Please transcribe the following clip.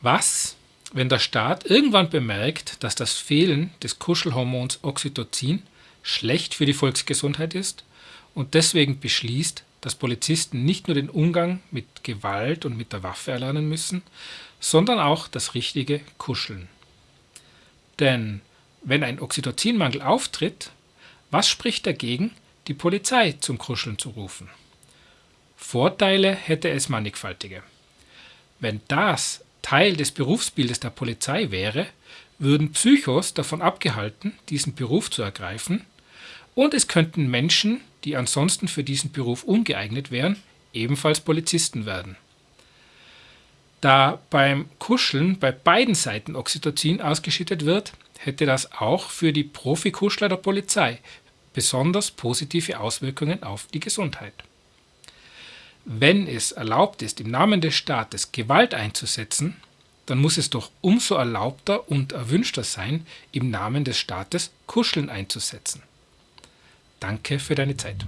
Was, wenn der Staat irgendwann bemerkt, dass das Fehlen des Kuschelhormons Oxytocin schlecht für die Volksgesundheit ist und deswegen beschließt, dass Polizisten nicht nur den Umgang mit Gewalt und mit der Waffe erlernen müssen, sondern auch das richtige Kuscheln. Denn wenn ein Oxytocinmangel auftritt, was spricht dagegen, die Polizei zum Kuscheln zu rufen? Vorteile hätte es mannigfaltige. Wenn das Teil des Berufsbildes der Polizei wäre, würden Psychos davon abgehalten, diesen Beruf zu ergreifen, und es könnten Menschen, die ansonsten für diesen Beruf ungeeignet wären, ebenfalls Polizisten werden. Da beim Kuscheln bei beiden Seiten Oxytocin ausgeschüttet wird, hätte das auch für die Profikuschler der Polizei besonders positive Auswirkungen auf die Gesundheit. Wenn es erlaubt ist, im Namen des Staates Gewalt einzusetzen, dann muss es doch umso erlaubter und erwünschter sein, im Namen des Staates Kuscheln einzusetzen. Danke für deine Zeit.